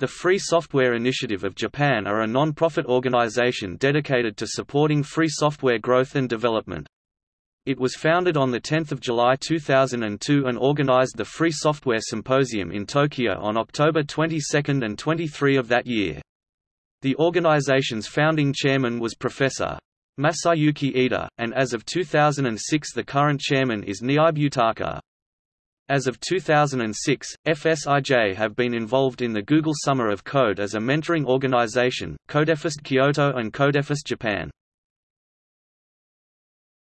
The Free Software Initiative of Japan are a non-profit organization dedicated to supporting free software growth and development. It was founded on 10 July 2002 and organized the Free Software Symposium in Tokyo on October 22 and 23 of that year. The organization's founding chairman was Professor. Masayuki Ida, and as of 2006 the current chairman is Niibe Yutaka. As of 2006, FSIJ have been involved in the Google Summer of Code as a mentoring organization, Codefest Kyoto and Codefest Japan.